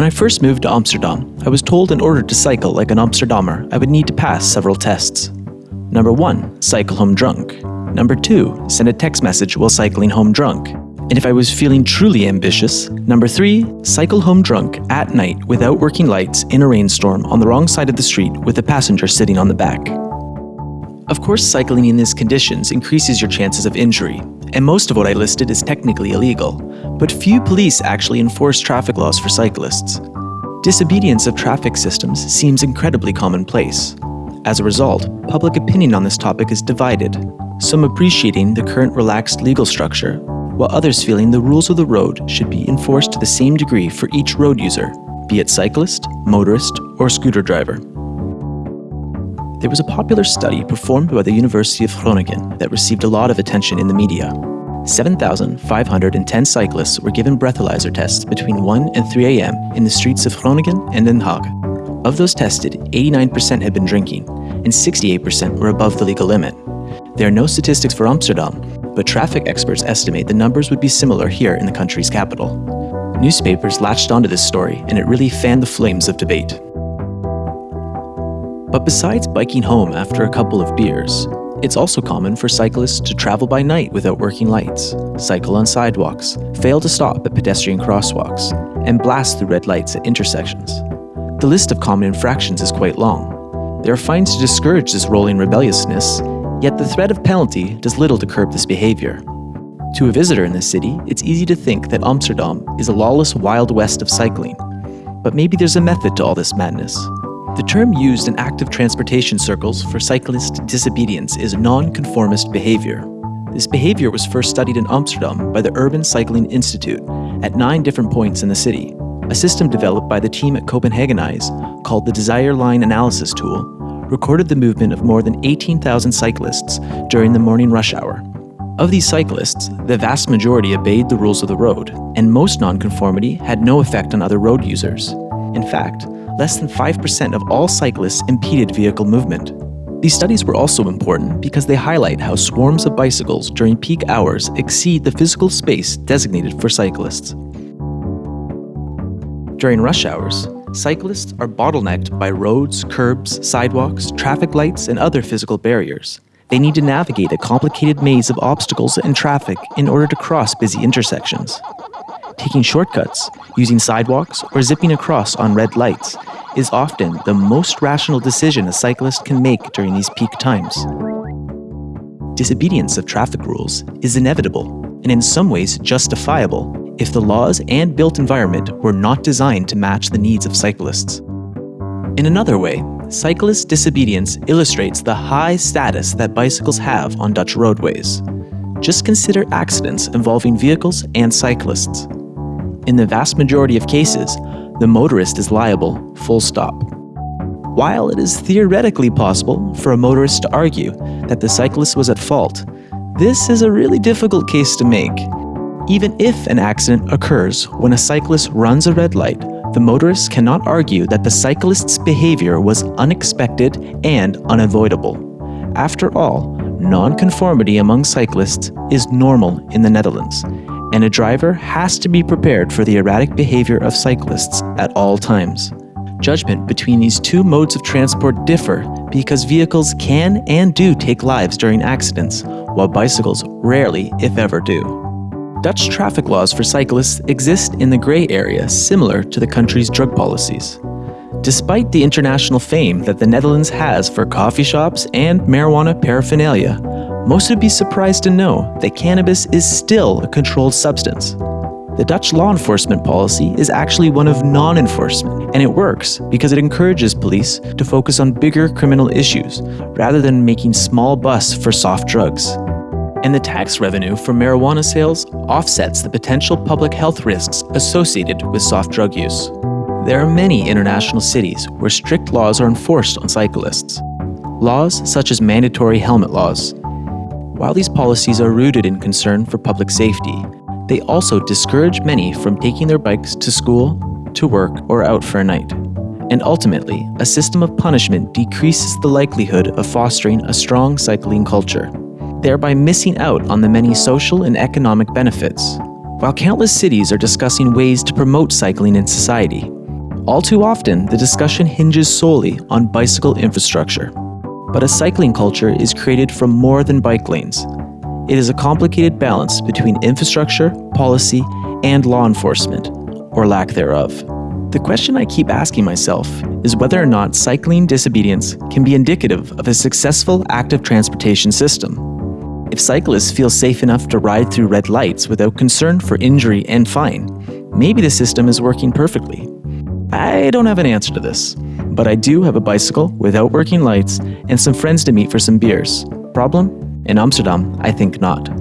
When I first moved to Amsterdam, I was told in order to cycle like an Amsterdammer, I would need to pass several tests. Number 1. Cycle home drunk. Number 2. Send a text message while cycling home drunk. And if I was feeling truly ambitious, number 3. Cycle home drunk at night without working lights in a rainstorm on the wrong side of the street with a passenger sitting on the back. Of course, cycling in these conditions increases your chances of injury, and most of what I listed is technically illegal, but few police actually enforce traffic laws for cyclists. Disobedience of traffic systems seems incredibly commonplace. As a result, public opinion on this topic is divided, some appreciating the current relaxed legal structure, while others feeling the rules of the road should be enforced to the same degree for each road user, be it cyclist, motorist, or scooter driver. There was a popular study performed by the University of Groningen that received a lot of attention in the media. 7,510 cyclists were given breathalyzer tests between 1 and 3 a.m. in the streets of Groningen and Den Haag. Of those tested, 89% had been drinking, and 68% were above the legal limit. There are no statistics for Amsterdam, but traffic experts estimate the numbers would be similar here in the country's capital. Newspapers latched onto this story, and it really fanned the flames of debate. But besides biking home after a couple of beers, it's also common for cyclists to travel by night without working lights, cycle on sidewalks, fail to stop at pedestrian crosswalks, and blast through red lights at intersections. The list of common infractions is quite long. There are fines to discourage this rolling rebelliousness, yet the threat of penalty does little to curb this behavior. To a visitor in the city, it's easy to think that Amsterdam is a lawless wild west of cycling. But maybe there's a method to all this madness. The term used in active transportation circles for cyclist disobedience is nonconformist behavior. This behavior was first studied in Amsterdam by the Urban Cycling Institute at nine different points in the city. A system developed by the team at Copenhagenize, called the Desire Line Analysis Tool, recorded the movement of more than 18,000 cyclists during the morning rush hour. Of these cyclists, the vast majority obeyed the rules of the road, and most nonconformity had no effect on other road users. In fact, less than 5% of all cyclists impeded vehicle movement. These studies were also important because they highlight how swarms of bicycles during peak hours exceed the physical space designated for cyclists. During rush hours, cyclists are bottlenecked by roads, curbs, sidewalks, traffic lights, and other physical barriers. They need to navigate a complicated maze of obstacles and traffic in order to cross busy intersections. Taking shortcuts, using sidewalks, or zipping across on red lights is often the most rational decision a cyclist can make during these peak times. Disobedience of traffic rules is inevitable and in some ways justifiable if the laws and built environment were not designed to match the needs of cyclists. In another way, cyclist disobedience illustrates the high status that bicycles have on Dutch roadways. Just consider accidents involving vehicles and cyclists. In the vast majority of cases, the motorist is liable, full stop. While it is theoretically possible for a motorist to argue that the cyclist was at fault, this is a really difficult case to make. Even if an accident occurs when a cyclist runs a red light, the motorist cannot argue that the cyclist's behavior was unexpected and unavoidable. After all, nonconformity among cyclists is normal in the Netherlands, and a driver has to be prepared for the erratic behavior of cyclists at all times. Judgment between these two modes of transport differ because vehicles can and do take lives during accidents, while bicycles rarely, if ever, do. Dutch traffic laws for cyclists exist in the grey area similar to the country's drug policies. Despite the international fame that the Netherlands has for coffee shops and marijuana paraphernalia, most would be surprised to know that cannabis is still a controlled substance. The Dutch law enforcement policy is actually one of non-enforcement, and it works because it encourages police to focus on bigger criminal issues rather than making small busts for soft drugs. And the tax revenue from marijuana sales offsets the potential public health risks associated with soft drug use. There are many international cities where strict laws are enforced on cyclists. Laws such as mandatory helmet laws, while these policies are rooted in concern for public safety, they also discourage many from taking their bikes to school, to work, or out for a night. And ultimately, a system of punishment decreases the likelihood of fostering a strong cycling culture, thereby missing out on the many social and economic benefits. While countless cities are discussing ways to promote cycling in society, All too often, the discussion hinges solely on bicycle infrastructure. But a cycling culture is created from more than bike lanes. It is a complicated balance between infrastructure, policy, and law enforcement, or lack thereof. The question I keep asking myself is whether or not cycling disobedience can be indicative of a successful active transportation system. If cyclists feel safe enough to ride through red lights without concern for injury and fine, maybe the system is working perfectly. I don't have an answer to this, but I do have a bicycle without working lights and some friends to meet for some beers. Problem? In Amsterdam, I think not.